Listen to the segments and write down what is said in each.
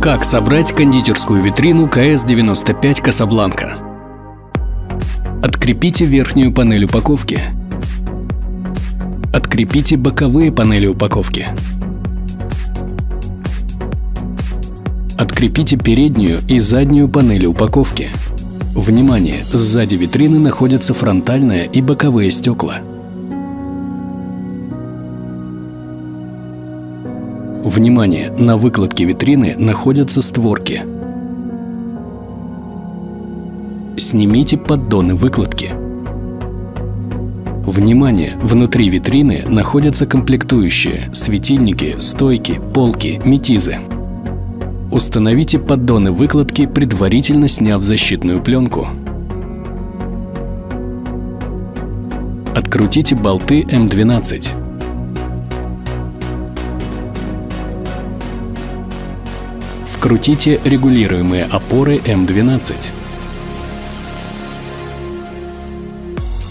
Как собрать кондитерскую витрину КС-95 Касабланка? Открепите верхнюю панель упаковки. Открепите боковые панели упаковки. Открепите переднюю и заднюю панели упаковки. Внимание! Сзади витрины находятся фронтальные и боковые стекла. Внимание! На выкладке витрины находятся створки. Снимите поддоны выкладки. Внимание! Внутри витрины находятся комплектующие, светильники, стойки, полки, метизы. Установите поддоны выкладки, предварительно сняв защитную пленку. Открутите болты М12. Вкрутите регулируемые опоры М12.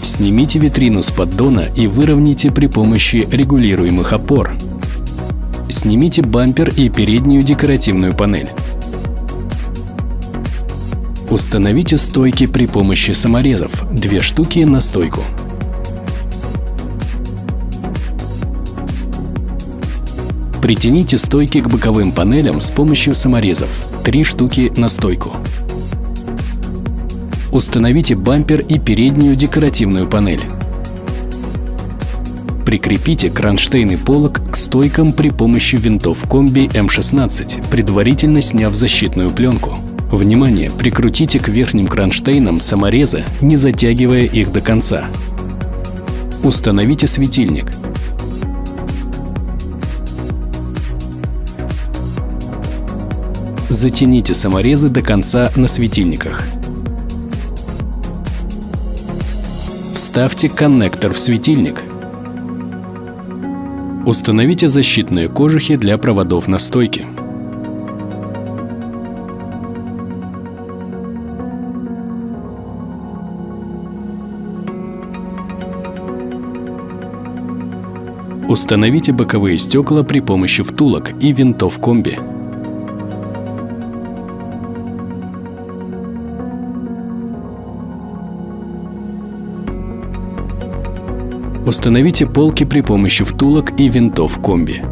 Снимите витрину с поддона и выровняйте при помощи регулируемых опор. Снимите бампер и переднюю декоративную панель. Установите стойки при помощи саморезов, две штуки на стойку. Притяните стойки к боковым панелям с помощью саморезов, три штуки на стойку. Установите бампер и переднюю декоративную панель. Прикрепите кронштейн полок к стойкам при помощи винтов комби М16, предварительно сняв защитную пленку. Внимание! Прикрутите к верхним кронштейнам саморезы, не затягивая их до конца. Установите светильник. Затяните саморезы до конца на светильниках. Вставьте коннектор в светильник. Установите защитные кожухи для проводов на стойке. Установите боковые стекла при помощи втулок и винтов комби. Установите полки при помощи втулок и винтов комби.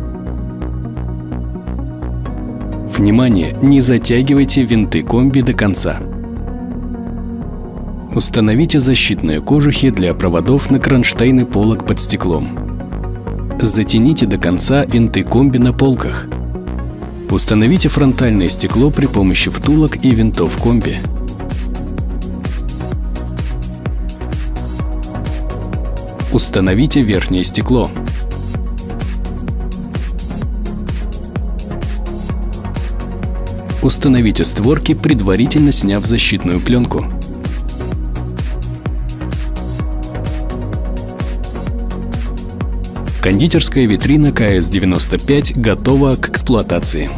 Внимание! Не затягивайте винты комби до конца. Установите защитные кожухи для проводов на кронштейны полок под стеклом. Затяните до конца винты комби на полках. Установите фронтальное стекло при помощи втулок и винтов комби. Установите верхнее стекло. Установите створки, предварительно сняв защитную пленку. Кондитерская витрина КС-95 готова к эксплуатации.